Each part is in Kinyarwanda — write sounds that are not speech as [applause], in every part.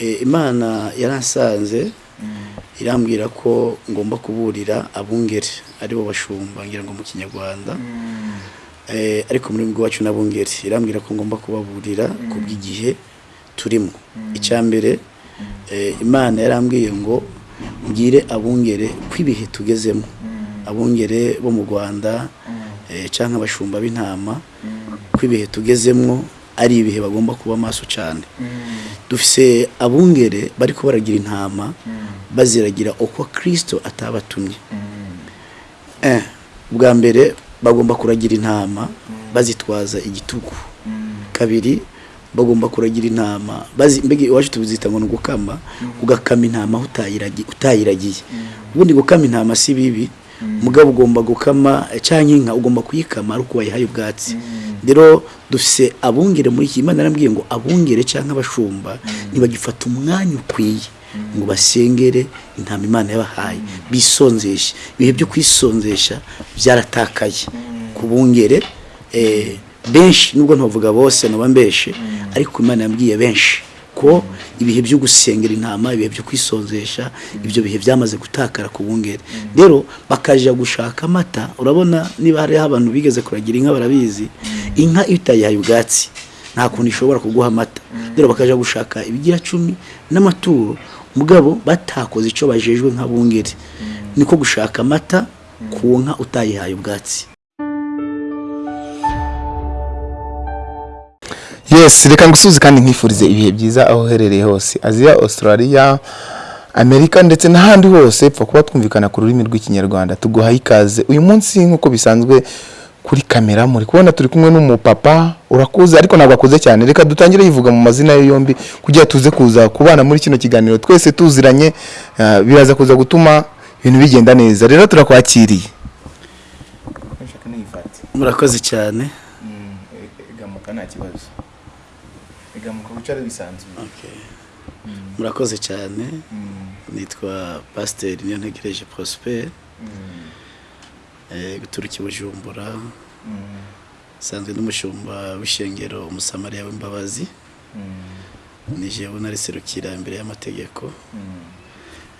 Eh, imana yaransanze irambwira ko ngomba kuburira abungeri ari bo bashumba ngira ngo mu kinyarwanda. Eh, ariko muri wacu n'abungeri irambwira ko ngomba kubaburira ku bw'igihe turimo. Icya mbere eh, imana yarambwiye ngo mbwire abungere ko ibihe tugezemo. Abungere bo mu rwanda cyangwa abashumba b'intama ko ibihe tugezemo ari ibihe bagomba kuba maso cyane. Dufise abungere bari ko baragira intama baziragira uko kirisito atabatumye. Eh, bwa mbere bagomba kuragira intama bazitwaza igitugu. Kabiri bagomba kuragira intama bazi mbega iwacu tubizita ngo ni ugukama ugakama intama utayiragiye. Ubundi gukama intama si bibi. Mugabo ugomba gukama cyangwa inka ugomba kuyikama ari uko wayihaye ubwatsi. Rero dufise abungere muri iki imana yarambwiye ngo abungere cyangwa abashumba ntibagifata umwanya ukwiye ngo basengere intama imana yabahaye. Bisonzeshe. Ibihe byo kwisonzesha byaratakaye. Ku bungere eh, benshi nubwo ntavuga bose naba mbeshe ariko imana yambwiye benshi ko ibihe byo gusengera intama ibihe byo kwisonzesha ibyo bihe byamaze gutakara ku bungere. Rero bakajya gushaka amata urabona niba hariho abantu bigeze kuragira inka barabizi inka iyo utayihaye ubwatsi. Nta kuntu ishobora kuguha amata. Rero bakajya gushaka ibigira cumi n'amaturo. Mugabo batakoze icyo bajejwe nk'abungeri niko gushaka amata ku nka utayihaye ubwatsi. Yes reka ngusuze kandi nkifurize ibihe byiza aho uherereye hose. Aziya australia amerika ndetse n'ahandi hose pfa kuba twumvikana ku rurimi rw'ikinyarwanda. Tuguhaye ikaze. Uyu munsi nk'uko bisanzwe kuri kamera muri kubona turi kumwe n'umupapa urakuze ariko ntabwo akuze cyane. Reka dutangire yivuga mu mazina ye yombi kugira tuze kuza kubana muri kino kiganiro. Twese tuziranye ah, biraza kuza gutuma ibintu bigenda neza. Rero turakwakiriye. Murakoze cyane. Gamuka nta kibazo. Murakoze cyane. Nitwa pasiteri niyo ntegereje prosper. Eh, guturuka i bujumbura. Nsanzwe n'umushumba w'ishengero umusamariya w'imbabazi. Ni jewe nariserukira imbere y'amategeko.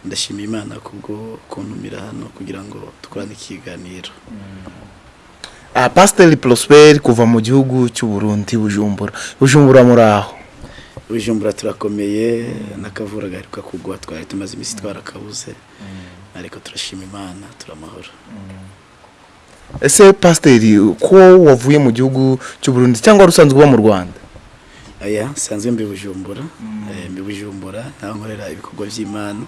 Ndashima imana kubwo kuntumira hano kugira ngo dukorane ikiganiro. Ah, pasiteri prosper kuva mu gihugu cy'u Burundi bujumbura. Bujumbura muri aho? Bujumbura turakomeye n'akavura gaheruka kugwa twari tumaze iminsi twarakabuze. Ariko turashima imana turamahoro. Ese pasiteri ko wavuye mu gihugu cy'u Burundi cyangwa wari usanzwe uba mu rwanda? Aya nsanzwe mbi bujumbura. Eh, mbi bujumbura ntaho nkorera ibikorwa by'imana.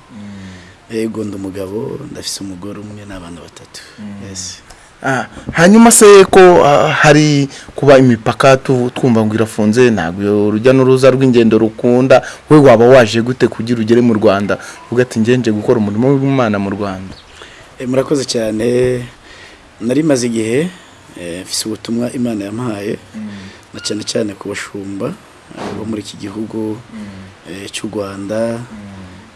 Yego ndi umugabo ndafise umugore umwe n'abana batatu. Yes. Ah, hanyuma se ko ah, hari kuba imipaka twumva ngo irafunze ntabwo urujya n'uruza rw'ingendo rukunda we waba waje gute kugira ugere mu rwanda? Uvuga ati ngenje gukora umurimo w'imana mu rwanda. Eh, murakoze cyane. Nari maze igihe eh, mfise ubutumwa imana yampaye na cyane cyane ku bashumba eh, bo muri iki gihugu eh, cy'u rwanda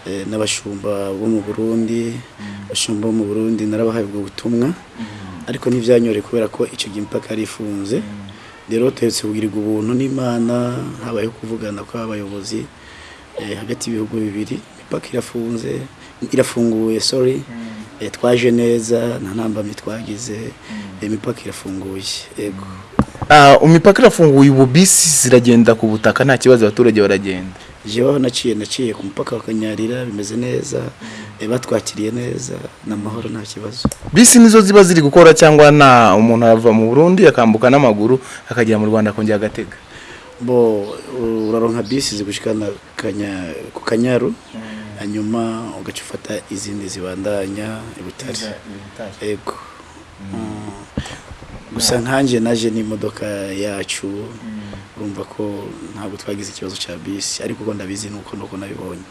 eh, n'abashumba bo mu burundi abashumba bo mu burundi narabahaye ubwo butumwa ariko ntibyanyore kubera ko icyo gihe impaka yari ifunze rero tuhetse kugirirwa ubuntu n'imana habayeho kuvugana kw'abayobozi hagati y'ibihugu bibiri imipaka irafunze irafunguye sorry. Twaje neza nta ntambamyi twagize imipaka irafunguye yego Ah, imipaka irafunguye ubu bisi ziragenda ku butaka nta kibazo abaturage baragenda. Jewe naciye naciye ku mupaka wa kanyarira bimeze neza eh, batwakiriye neza n'amahoro nta kibazo. Bisi nizo ziba ziri gukora cyangwa nta umuntu arava mu burundi akambuka n'amaguru akagera mu rwanda akongera agatega? Bo uraronka bisi zigushikana kanya ku kanyaru. Hanyuma ugaca ufata izindi zibandanya i butare. Yego. Mm. gusa nkanjye naje n'imodoka yacu urumva ko ntabwo twagize ikibazo cya bisi ariko uko ndabizi nuko nuko nabibonye.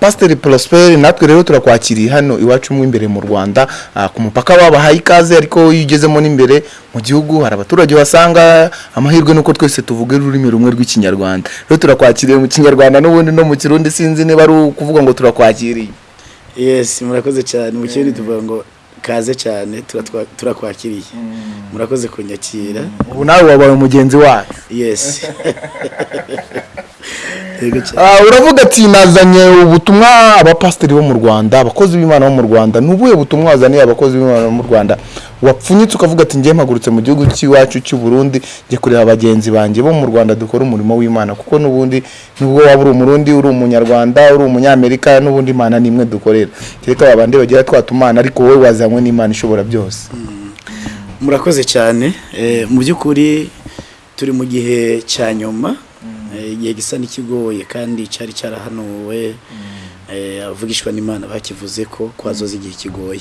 Pasiteri porosiperi natwe rero turakwakiriye hano iwacu mo imbere mu rwanda. Ah, ku mupaka babahaye ikaze ariko iyo ugezemo n'imbere mu gihugu hari abaturage basanga amahirwe nuko twese tuvuga ururimi rumwe rw'ikinyarwanda. Rero turakwakiriye mu kinyarwanda n'ubundi no mu kirundi sinzi niba ari ukuvuga ngo turakwakiriye. Yes murakoze cyane. Mu kindi tuvuga ngo kaze cyane turakwakiriye. Murakoze kunyakira. Ubu nawe wabaye umugenzi wacu. Yes. Yego cyane. Ah, uravuga ati nazanye ubutumwa abapasiteri bo mu rwanda abakozi b'imana bo mu rwanda. Ni ubuhe butumwa wazaniye abakozi b'imana bo mu rwanda? Wapfunyitse ukavuga ati njye mpagurutse mu gihugu cy'iwacu cy'u Burundi njye kureba bagenzi banjye bo mu rwanda dukora umurimo w'imana. Kuko n'ubundi nubwo waba uri umurundi uri umunyarwanda uri umunyamerika n'ubundi imana ni imwe dukorera. Kereka babandi bagira twa tumana ariko wowe wazanywe n'imana ishobora byose. Murakoze cyane. Eh, mu by'ukuri turi mu gihe cya nyuma. Igihe gisa n'ikigoye kandi cyari cyarahanuwe Eh, abavugishwa n'imana bakivuze ko kwazoza igihe kigoye.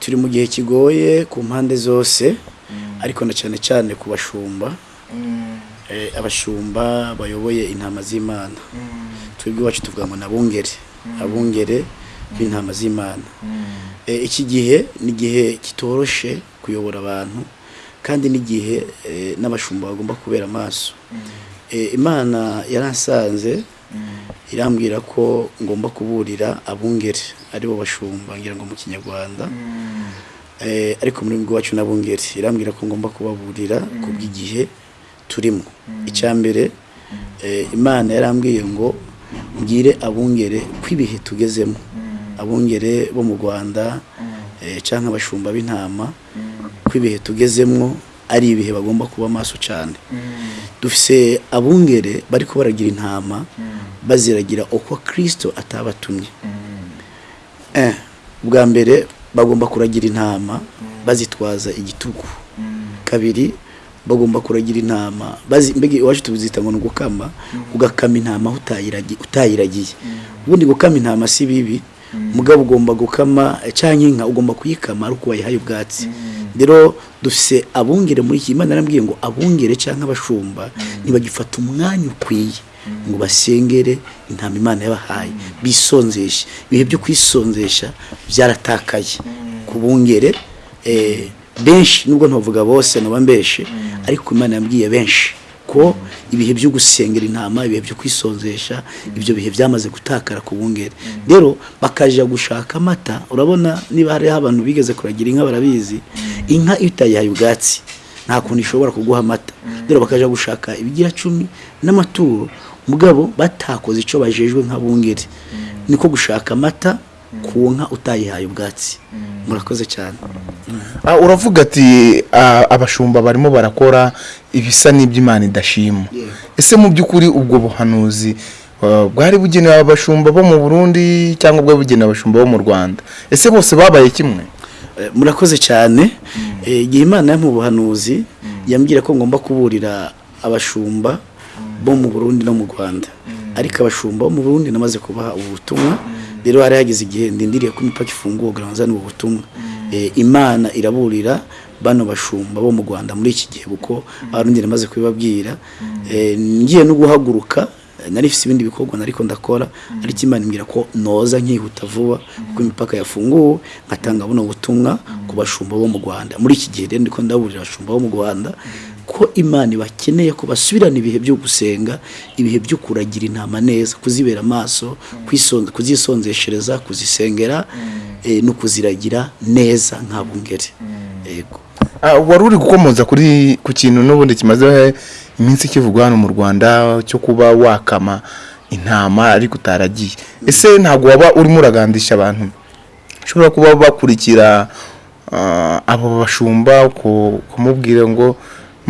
Turi mu gihe kigoye ku mpande zose ariko na cyane cyane ku bashumba. Eh, abashumba bayoboye intama z'imana. Twebwe iwacu tuvuga ngo ni abungere abungere b'intama z'imana. Eh, iki gihe ni igihe kitoroshe kuyobora abantu kandi n'igihe eh, n'abashumba bagomba kubera amaso. Eh, imana yaransanze irambwira ko ngomba kuburira abungere ari bo bashumba ngira ngo mu kinyarwanda. Eh, ariko muri iwacu n'abungeri irambwira ko ngomba kubaburira ku bw'igihe turimo. Icya mbere eh, imana yarambwiye ngo mbwire abungere ko ibihe tugezemo abungere bo mu rwanda eh, cyangwa abashumba b'intama ko ibihe tugezemo ari ibihe bagomba kuba maso cyane. Dufise abungere bariko baragira intama baziragira uko kristo atabatumye. Eh, bwa mbere bagomba kuragira intama bazitwaza igitugu. Kabiri bagomba kuragira intama mbega iwacu tuzita ngo ni ugukama ugakama intama utayiragiye. Ubundi gukama intama si bibi mugabo ugomba gukama canke inka ugomba kuyikama ari uko wayihaye ubwatsi. Rero dufise abungere muri iki imana yarambwiye ngo abungere canke abashumba ntibagifata umwanya ukwiye ngo basengere intama imana yabahaye. Bisonzeshe. Ibihe byo kwisonzesha byaratakaye. Ku bungere eh, benshi nubwo ntavuga bose naba mbeshe ariko imana yambwiye benshi. Ko ibihe byo gusengera intama ibihe byo kwisonzesha ibyo bihe byamaze gutakara ku bungere rero bakaja gushaka amata urabona niba hariho abantu bigeze kuragira inka barabizi inka iyo utayihaye ubwatsi nta kuntu ishobora kuguha amata. Rero bakaja gushaka ibigira cumi n'amaturo mugabo batakoze icyo bajejwe nk'abungeri niko gushaka amata ku nka utayihaye ubwatsi. Murakoze cyane. Ah, uravuga ati ah, abashumba barimo barakora ibisa n'iby'imana idashima. Ese mu by'ukuri ubwo buhanuzi ah, bwari bugenewe abashumba bo mu burundi cyangwa bwari bugenewe abashumba bo mu rwanda? Ese bose babaye kimwe? Eh, murakoze cyane. Eh, igihe imana mu buhanuzi yambwira ko ngomba kuburira abashumba bo mu burundi no mu rwanda. Ariko abashumba bo mu burundi namaze kubaha ubu butumwa. Rero hari hageze igihe ndindiriye ko imipaka ifunguwe kugira ngo nzane ubu butumwa. Eh, imana iraburira bano bashumba bo mu rwanda muri iki gihe kuko abarundi namaze kubibabwira. Eh, ngiye no guhaguruka nari ifite ibindi bikorwa nariko ndakora. Ariko imana imbwira ko noza nkihuta vuba kuko imipaka yafunguwe ngatanga buno butumwa ku bashumba bo mu Rwanda. Muri iki gihe rero ndiko ndaburira abashumba bo mu Rwanda. Ko imana ibakeneye ko basubirana ibihe byo gusenga ibihe byo kuragira intama neza kuzibera amaso kuzisonzeshereza kuzisengera eh, no kuziragira neza nka bungere. Yego. Ah, wari uri gukomoza kuri ku kintu n'ubundi kimaze iminsi kivugwa hano mu rwanda cyo kuba wakama intama ariko utaragiye. Ese ntabwo waba urimo uragandisha abantu? Ushobora kuba bakurikira ah, abo bashumba ku- kumubwira ngo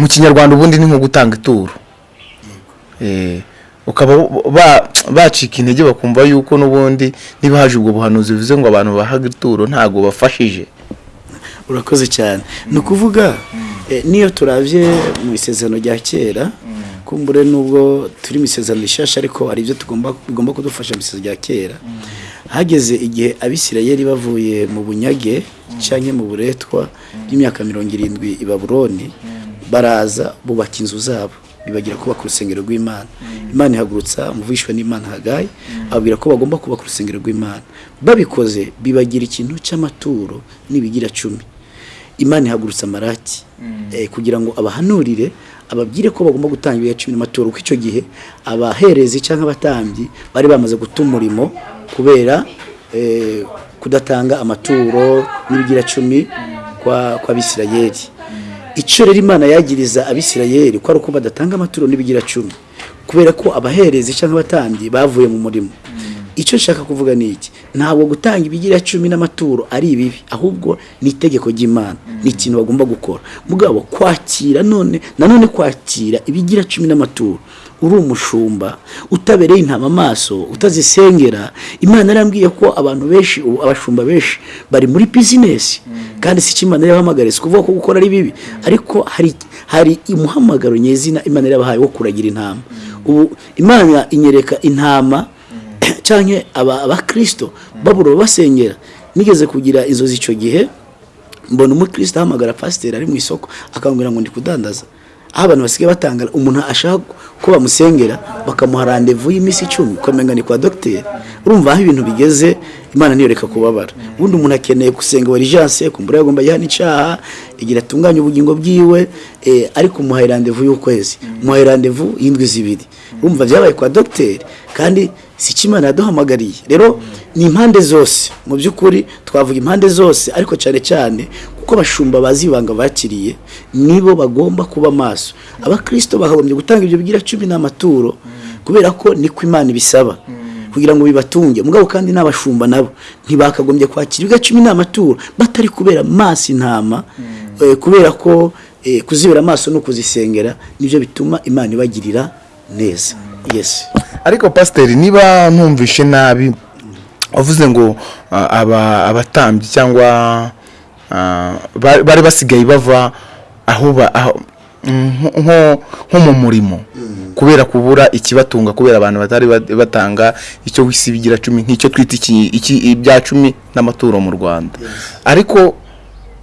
mu kinyarwanda ubundi ni nko gutanga ituro. Eh, ukaba ba- bacika intege bakumva yuko n'ubundi niba haje ubwo buhanuzi bivuze ngo abantu bahaga ituro ntabwo bafashije. Urakoze cyane. Ni ukuvuga eh, niyo turabye mu isezerano rya kera kumbure nubwo turi mu isezerano rishasha ariko hari ibyo tugomba kudufasha mu isezerano rya kera. Hageze igihe abisirayeli bavuye mu bunyage cyangwa mu buretwa by'imyaka mirongo irindwi i babuloni baraza bubaka inzu zabo. Bibagira kubaka urusengero rw'imana. Imana ihagurutsa umuvishwa n'imana hagayi. Ababwira ko bagomba kubaka urusengero rw'imana. Babikoze bibagira ikintu cy'amaturo n'ibigira cumi. Imana ihagurutsa amaraki. Eh, kugira ngo abahanurire ababwire ko bagomba gutanga ibiga cumi n'amaturo kuko icyo gihe abaherezi cyangwa abatambyi bari bamaze guta umurimo kubera eh, kudatanga amaturo n'ibigira cumi kwa kwa bisirayeli icyo rero imana yagiriza abisirayeli ko ari uko badatanga amaturo n'ibigira cumi. Kubera ko abaherezi cyangwa abatambyi bavuye mu murimo. Icyo nshaka kuvuga ni iki? Ntabwo gutanga ibigira cumi n'amaturo ari ibibi ahubwo ni itegeko ry'imana. Ni ikintu bagomba gukora. Mugabo kwakira none nanone kwakira ibigira cumi n'amaturo. Uri umushumba utabereye intama amaso utazisengera imana yarambwiye ko abantu benshi abashumba benshi bari muri bizinesi kandi si imana yabahamagariye? Si kuvuga ko gukora ari bibi. Ariko hari hari umuhamagaro nyezina imana yabahaye wo kuragira intama. Ubu imana inyereka intama [clears throat] cyangwa aba abakirisito babura basengera. Nigeze kugira inzozi icyo gihe mbona umukristo ahamagara pasiteri ari mu isoko akambwira ngo ndi kudandaza. Aho abantu basigaye batanga umuntu ashaka ko bamusengera bakamuha randevu y'iminsi icumi. Ukamenya ni kwa dogiteri urumva aho ibintu bigeze imana ntiyoreka kubabara. Ubundi umuntu akeneye gusenga warijanse kumbura yagomba yihana icyaha igira atunganye ubugingo bwiwe eh, ariko umuhaye randevu y'ukwezi. Umuhaye randevu y'indwi zibiri. Urumva byabaye kwa dogiteri kandi si imana yaduhamagariye. Rero ni impande zose. Mu by'ukuri twavuga impande zose ariko cyane cyane kuko abashumba bazi ibanga bakiriye nibo bagomba kuba maso. Abakirisito bakagombye gutanga ibyo bigira cumi n'amaturo kubera ko niko imana ibisaba. Kugira ngo bibatunge. Mugabo kandi n'abashumba nabo ntibakagombye kwakira ibiga cumi n'amaturo batari kubera maso intama eh, kubera ko eh, kuzibera amaso no kuzisengera ni byo bituma imana ibagirira neza. Yes. Ariko pasiteri niba ntumvishe nabi wavuze ngo ah, aba abatambyi cyangwa bari basigaye bava aho nko- nko nko mu murimo. Kubera kubura ikibatunga kubera abantu batari bat- batanga icyo wisi bigira cumi nk'icyo twita ibya cumi n'amaturo mu rwanda. Ariko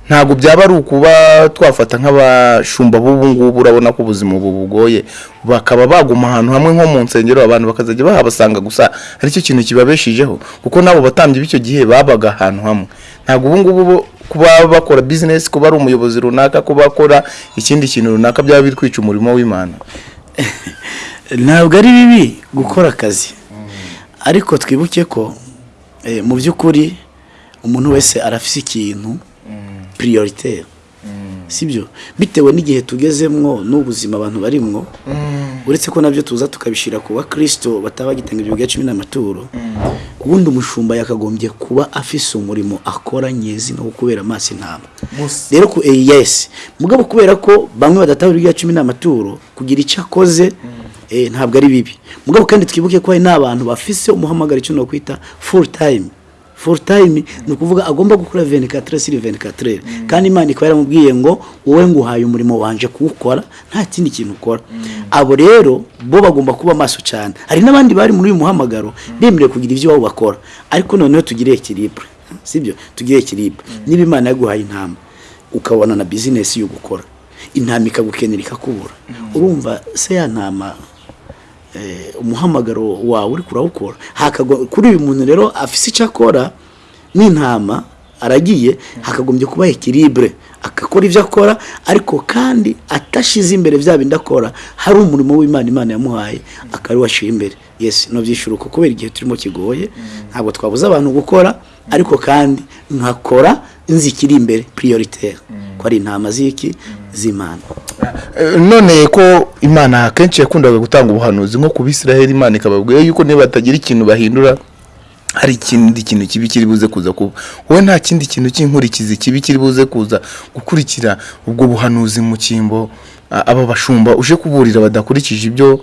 ntabwo byaba ari ukuba twafata nk'abashumba b'ubu ngubu urabona ko ubuzima ubu bugoye. Bakaba baguma ahantu hamwe nko mu nsengero abantu bakazajya bahabasanga gusa ari cyo kintu kibabeshijeho kuko n'abo batambyi b'icyo gihe babaga ahantu hamwe. Ntabwo ubu ngubu kuba bakora bizinesi kuba ari umuyobozi runaka kuba akora ikindi kintu runaka byaba biri kwica umurimo w'imana. [laughs] Ntabwo ari bibi gukora akazi. Ariko twibuke ko eh, mu by'ukuri umuntu wese arafise ikintu prioritaire sibyo? Bitewe n'igihe tugezemwo n'ubuzima abantu barimwo uretse ko na byo tuza tukabishyira ku bakristo bataba bagitanga ibyo biga cumi n'amaturo ubundi umushumba yakagombye kuba afise umurimo akora nyezina wo kubera amaso intama. Rero ku eh, yes. Mugabo kubera ko bamwe badatahura ibya cumi n'amaturo kugira icyo akoze eh, ntabwo ari bibi. Mugabo kandi twibuke ko hari n'abantu bafise umuhamagaro icyo nokwita full time. Full time ni ukuvuga agomba gukora 24 sur 24 kandi imana ikaba yaramubwiye ngo wowe nguhaye umurimo wanje kuwukora nta kindi kintu ukora. Abo rero bo bagomba kuba maso cyane. Hari n'abandi bari muri uyu muhamagaro bemerewe kugira ibyo wabo bakora. Ariko noneho tugire equilibre sibyo tugire equilibre niba imana yaguhaye intama ukabona na business yo gukora. Intama ikagukenera ikakubura. Urumva se ya ntama umuhamagaro wawe uri kurawukora. Kuri uyu muntu rero afise icyo akora n'intama aragiye hakagombye kuba ekiribure agakora ibyo akora ariko kandi atashize imbere bya bindi akora hari umurimo w'imana imana yamuhaye akaba washyira imbere. Yes no byishyuruka kubera igihe turimo kigoye ntabwo twabuze abantu gukora ariko kandi nkakora nzi ikiri imbere prioritaire. Ko ari intama z'iki z'imana. Eh, none ko imana akenshi yakundaga gutanga ubuhanuzi nko ku bisiraheli imana ikababwira yuko niba batagira ikintu bahindura hari ikindi kintu kibi kiri buze kuza kuba wowe nta kindi kintu cy'inkurikizi kibi kiri buze kuza gukurikira ubwo buhanuzi mu cyimbo aba bashumba uje kuburira badakurikije ibyo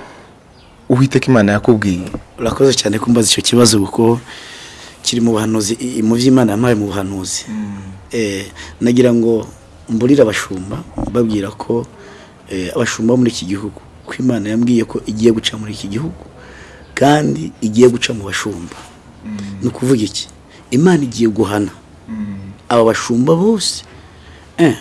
uwiteka imana yakubwiye. Urakoze cyane kumbaza icyo kibazo kuko kiri mu buhanuzi mu by'imana yampaye mu buhanuzi. Eh, nagira ngo mburire abashumba babwira ko eh, abashumba bo muri iki gihugu ko imana yambwiye ko igiye guca muri iki gihugu kandi igiye guca mu bashumba. Ni ukuvuga iki? Imana igiye guhana. Aba bashumba bose eh,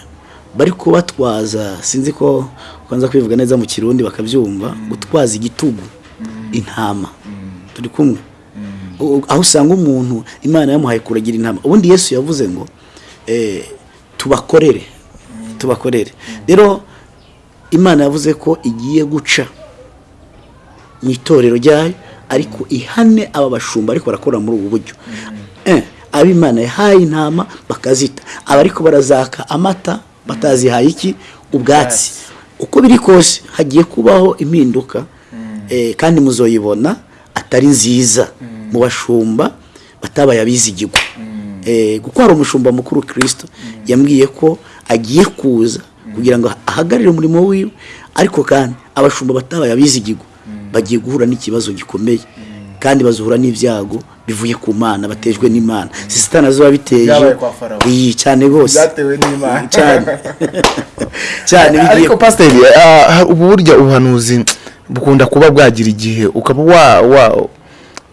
bari kubatwaza sinzi ko kwanza kwivuga neza mu kirundi bakabyumva gutwaza igitugu intama. Turi kumwe. Aho usanga umuntu imana yamuhaye kuragira intama. Ubundi yesu yavuze ngo eh, tubakorere. Tubakorere. Rero imana yavuze ko igiye guca mu itorero ryayo ariko ihane aba bashumba ariko barakora muri ubu buryo. Eh, abo imana yahaye intama bakazita. Aba ariko barazaka amata batazihaye iki? Ubwatsi. Uko biri kose hagiye kubaho impinduka Eh, kandi muzoyibona atari nziza. Mu bashumba batabaye abizigirwa. Eh, kuko hari umushumba mukuru kirisito yambwiye ko agiye kuza kugira ngo ahagarire umurimo wiwe. Ariko kandi abashumba batabaye abizigirwa bagiye guhura n'ikibazo gikomeye. Kandi bazuhura n'ibyago bivuye ku mana batejwe n'imana. Si sitani azuba biteje? Iyi cyane rwose. Byatewe n'Imana. cyane [laughs] cyane bigiye ariko pasiteri ah, ubu burya ubuhanuzi bukunda kuba bwagira igihe. Ukaba wa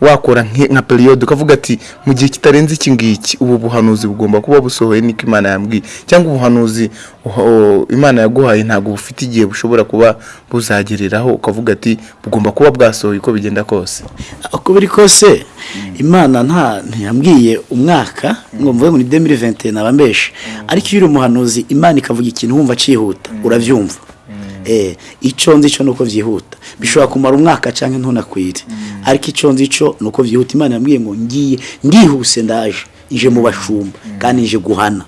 wakora nka periyode ukavuga ati mu gihe kitarenze iki ngiki ubu buhanuzi bugomba kuba busohoye niko imana yambwiye. Cyangwa ubuhanuzi imana yaguhaye ntabwo bufite igihe bushobora kuba buzagereraho ukavuga ati bugomba kuba bwasohoye uko bigenda kose. Uko biri kose imana nta ntiyambwiye umwaka ngo mvuge ngo ni demiri venti naba mbeshe. Ariko iyo uri umuhanuzi imana ikavuga ikintu wumva cyihuta urabyumva. Icyo nzi cyo ni uko byihuta bishobora kumara umwaka cyangwa ntunakwire. Ariko icyo nzi cyo ni uko byihuta imana yambwiye ngo ngiye ndihuse ndaje. Nje mu bashumba. Kandi nje guhana.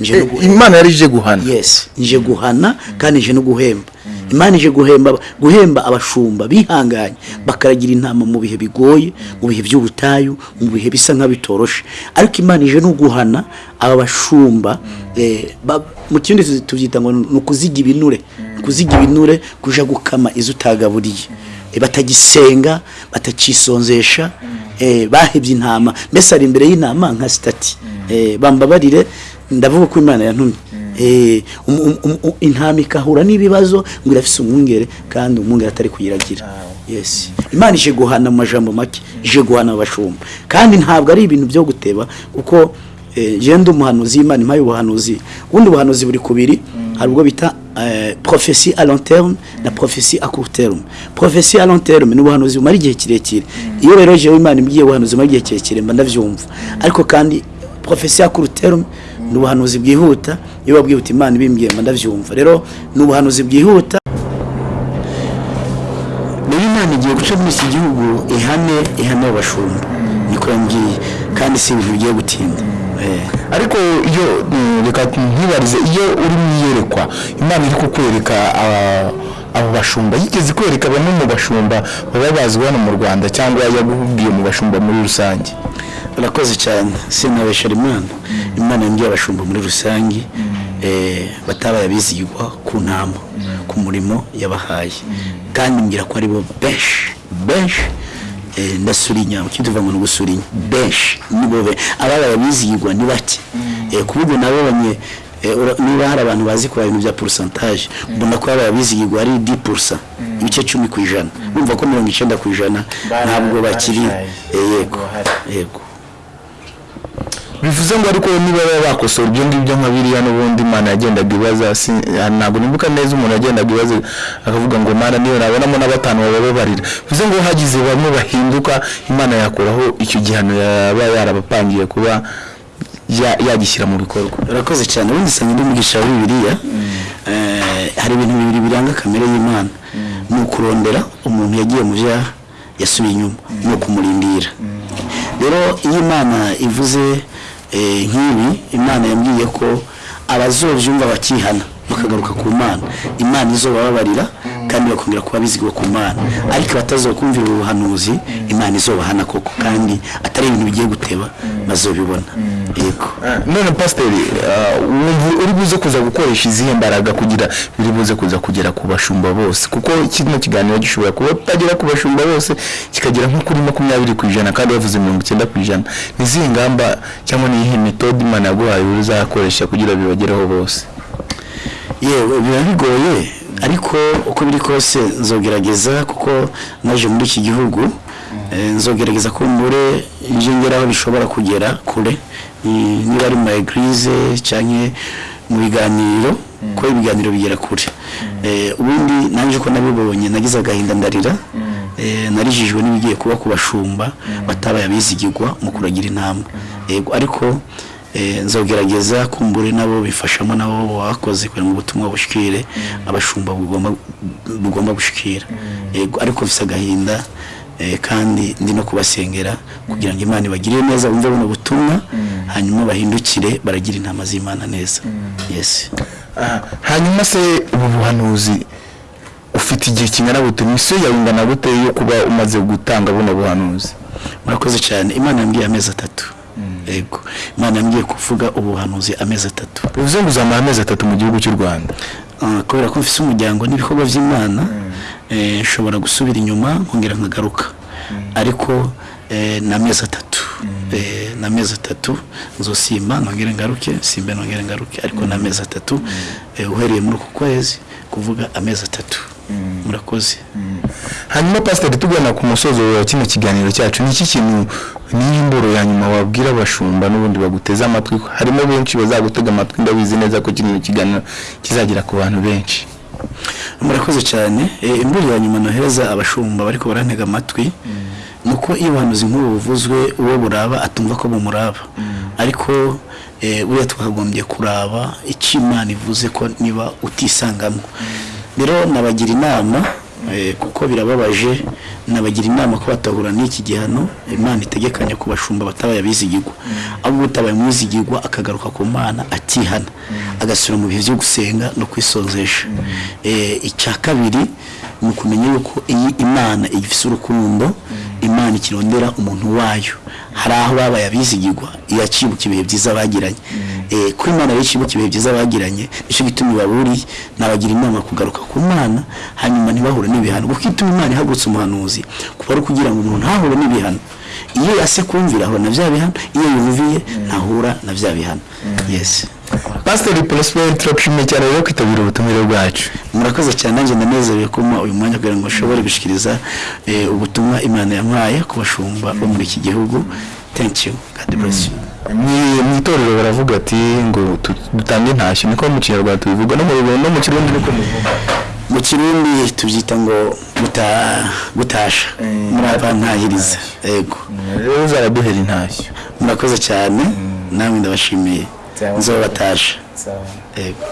Nje no gu- imana yari ije guhana. Yes nje guhana kandi nje no guhemba. Imana ije guhemba guhemba abashumba bihanganye. Bakaragira intama mu bihe bigoye mu bihe by'ubutayu mu bihe bisa nk'abitoroshe. Ariko imana ije no guhana aba bashumba eh, ba- mu kindi tubyita ngo ni ukuziga ibinure. Kuziga ibinure kuja gukama izo utagaburiye Eh, batagisenga batacisonzesha eh, bahebye intama. Mbese ari imbere y'intama nka sitati. Eh, bambabarire ndavuga ko imana yantumye. Um- um- um- intama ikahura n'ibibazo ngo irafise umwungere kandi umwungere atari kuyiragira. Yes. Imana ije guhana mu majambo make ije guhana abashumba. Kandi ntabwo ari ibintu byo guteba kuko eh, jewe ndi umuhanuzi imana impaye ubuhanuzi. Ubundi buhanuzi buri kubiri hari ubwo bita eh, prophecy à long terme na prophecy à court terme. Prophecy à long terme ni ubuhanuzi bumara igihe kirekire. Iyo rero jewe imana imbwiye ubuhanuzi bumara igihe kirekire mba ndavyumva ariko kandi prophecy à court terme ni ubuhanuzi bwihuta iyo babwiye uti imana ibimbwiye mba ndavyumva rero ni ubuhanuzi bwihuta rero imana igiye guca muri iki gihugu ihane ihane abashumba niko yambwiye kandi si ibintu bigiye gutinda. Eh. Ariko iyo mm, reka ntibarize iyo uri mu iyerekwa imana iri kukwereka aba- abo bashumba. Yigeze kwereka bamwe mu bashumba baba bazwi hano mu rwanda cyangwa yagubwiye mu bashumba muri rusange. Urakoze cyane. Sinabeshera imana. Imana yambwiye abashumba muri rusange. Eh, batabaye abizigirwa ku ntama ku murimo yabahaye. Kandi mbwira ko ari bo benshi benshi eh, ndasurinya ukindi uvuga ngo ni ugusurinya benshi nibo be ababaye abizigirwa ni bake Eh, ku buryo nabonye eh, niba hari abantu bazi kubara ibintu bya porosantaje mbona ko ababaye abizigirwa ari 10% ibice cumi ku ijana. Urumva ko mirongo icyenda ku ijana ntabwo bakiri. eh, yego. yego. Bivuze ngo ariko niba baba bakosora ibyo ngibyo nka biriya n'ubundi imana yagendaga ibaza ah, ntabwo nibuka neza umuntu yagendaga ibaza akavuga ngo mana niyo nabonamo na batanu bababarira bivuze ngo hagize bamwe bahinduka imana yakuraho icyo gihano yaba yarabapangiye kuba ya- yagishyira mu bikorwa. Urakoze cyane. Ubundi usanga ndi mugisha wa bibiliya eh, hari ibintu bibiri biranga kamere y'imana. Ni ukurondera umuntu yagiye mu byaha yasubiye inyuma ni ukumurindira. Rero iyo imana ivuze nk'ibi imana yambwiye ko abazobyumva bakihana bakagaruka ku mana. Imana izobababarira kandi bakongera kuba bizigwa ku mana. Ariko abatazokumvira ubuhanuzi imana izobahana koko. Kandi atari ibintu bigiye guteba bazobibona. None pasiteri wumva uri buze kuza gukoresha izihe mbaraga kugira biri buze kuza kugera ku bashumba bose? Kuko kino kiganiro gishobora kuba kitagera ku bashumba bose kikagera nko kuri makumyabiri ku ijana kandi bavuze mirongo icyenda ku ijana. Ni izihe ngamba cyangwa ni iyihe metode imana yaguhaye uzakoresha kugira bibagereho bose? Yewe biba bigoye ariko uko biri kose nzogerageza kuko naje muri iki gihugu eh, nzogerageza ko mbure nje ngera aho bishobora kugera kure. Niba ari mu ma eglise cyangwa mu biganiro ko ibiganiro bigera kure. Eh, ubundi nanjye ko nabibonye nagize agahinda ndarira Eh, narijijwe n'ibigiye kuba ku bashumba batabaye abizigirwa mu kuragira intambwe yego ariko eh, nzogerageza kumbure nabo bifashamo nabo bakoze kugira ngo ubutumwa bushikire abashumba bugomba gushikira ariko mfise agahinda eh, kandi ndi no kubasengera kugira ngo imana ibagirire neza bumve buno butumwa hanyuma bahindukire baragira intama z'imana neza. Yes. Hanyuma se ubu buhanuzi ufite igihe kingana gute? Misiyo yawe ingana gute yo kuba umaze gutanga buno buhanuzi? Murakoze cyane. Imana yambwiye amezi atatu. Yego. Imana yambwiye kuvuga ubuhanuzi amezi atatu. Bivuze ngo uzamara amezi atatu mu gihugu cy'u rwanda. Ah, kubera ko mfite umuryango n'ibikorwa by'imana eh, nshobora gusubira inyuma nkongera nkagaruka. Ariko eh, ni amezi atatu. Eh, ni amezi atatu nzosimba nongere ngaruke simbe nongere ngaruke ariko ni amezi atatu eh, uhereye muri uku kwezi kuvuga amezi atatu. Murakoze. Hanyuma pasiteri tugana ku musozo wa kino kiganiro cyacu ni iki kintu niyo mboro ya nyuma wabwira abashumba n'ubundi baguteze amatwi? Harimo benshi bazagutega amatwi ndabizi neza ko kino kiganiro kizagera ku bantu benshi. Murakoze cyane. Eh, imbere ya nyuma nohereza abashumba bariko barantega amatwi nuko iyo ubuhanuzi nk'ubu buvuzwe uwo buraba atumva ko bumuraba. Ariko eh, buriya twakagombye kuraba icyo imana ivuze ko niba utisangamo rero nabagira inama eh, kuko birababaje nabagira inama ko batahura n'iki gihano imana itegekanya ku bashumba batabaye abizigirwa. Ahubwo utabaye umwizigirwa akagaruka ku mana atihana agasubira mu bihe byo gusenga no kwisonzesha. Eh, icya kabiri ni ukumenya yuko iyi imana igifite urukundo imana ikirondera umuntu wayo. Hari aho babaye abizigirwa. Iracibuka ibihe byiza bagiranye. Eh, ko imana rero icibuka ibihe byiza bagiranye ni cyo gituma ibaburiye nabagira inama kugaruka ku mana hanyuma ntibahure n'ibihano. Kuko ituma imana ihagurutse umuhanuzi kuba ari ukugira ngo umuntu ntahure n'ibihano. Iyo yase kumvira ahura na bya bihano. Iyo yumviye ntahura na bya bihano. Yes. Pasiteri porosiperi turagushimiye cyane rero kwitabira ubutumire bwacu. Murakoze cyane nanjye ndanezerewe kuma uyu mwanya kugira ngo nshobore gushyikiriza eh, ubutumwa imana yampaye ku bashumba bo muri iki gihugu. You. God bless you. Mu- mu itorero baravuga ati ngo dutange intashyo. Niko mu kinyarwanda tubivuga. No mu kirundi niko muvuga mu kirundi tubyita ngo guta- gutasha. Murava ntahiriza. Yego rero uzaraduhera intashyo. Murakoze cyane. Namwe ndabashimiye. Nzobatasha yego